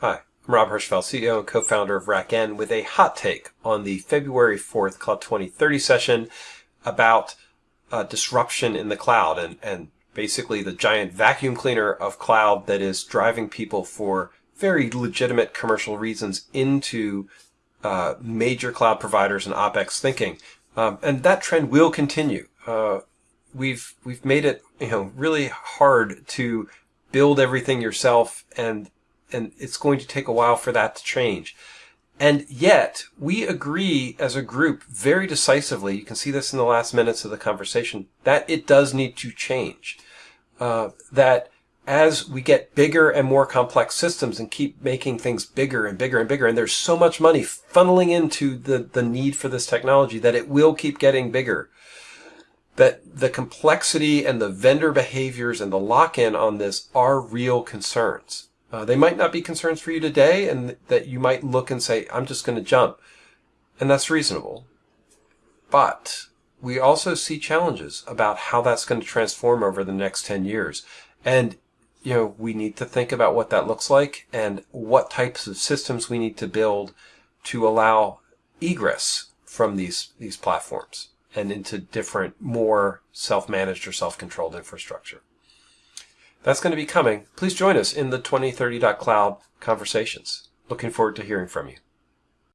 Hi, I'm Rob Hirschfeld, CEO and co-founder of RackN, with a hot take on the February 4th Cloud 2030 session about uh, disruption in the cloud and, and basically the giant vacuum cleaner of cloud that is driving people for very legitimate commercial reasons into uh, major cloud providers and OpEx thinking. Um, and that trend will continue. Uh, we've we've made it you know really hard to build everything yourself and and it's going to take a while for that to change. And yet, we agree as a group very decisively, you can see this in the last minutes of the conversation, that it does need to change. Uh, that as we get bigger and more complex systems and keep making things bigger and bigger and bigger, and there's so much money funneling into the, the need for this technology that it will keep getting bigger. That the complexity and the vendor behaviors and the lock-in on this are real concerns. Uh, they might not be concerns for you today and that you might look and say, I'm just going to jump. And that's reasonable. But we also see challenges about how that's going to transform over the next 10 years. And, you know, we need to think about what that looks like and what types of systems we need to build to allow egress from these, these platforms and into different, more self-managed or self-controlled infrastructure. That's going to be coming. Please join us in the 2030.cloud conversations. Looking forward to hearing from you.